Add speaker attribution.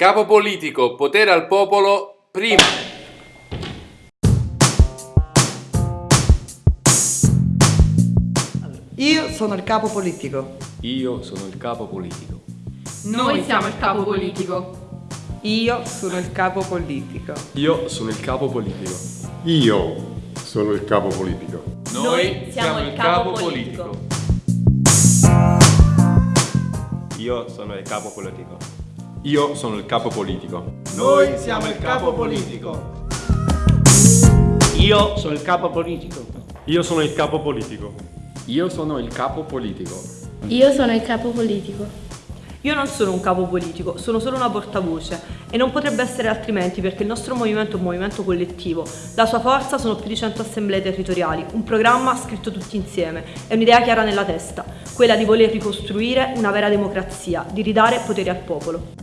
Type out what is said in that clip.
Speaker 1: Capo politico, potere al popolo, prima.
Speaker 2: Io sono il capo politico.
Speaker 3: Io sono il capo politico.
Speaker 4: Noi siamo il capo politico.
Speaker 2: Io sono il capo politico.
Speaker 3: Io sono il capo politico.
Speaker 5: Io sono il capo politico.
Speaker 1: Noi siamo il capo politico.
Speaker 6: Io sono il capo politico. Io sono il capo politico.
Speaker 7: Noi siamo il capo politico.
Speaker 8: Io sono il capo politico.
Speaker 3: Io sono il capo politico.
Speaker 9: Io sono il capo politico.
Speaker 10: Io sono il capo politico.
Speaker 11: Io non sono un capo politico, sono solo una portavoce e non potrebbe essere altrimenti perché il nostro movimento è un movimento collettivo. La sua forza sono più di 100 assemblee territoriali, un programma scritto tutti insieme e un'idea chiara nella testa, quella di voler ricostruire una vera democrazia, di ridare potere al popolo.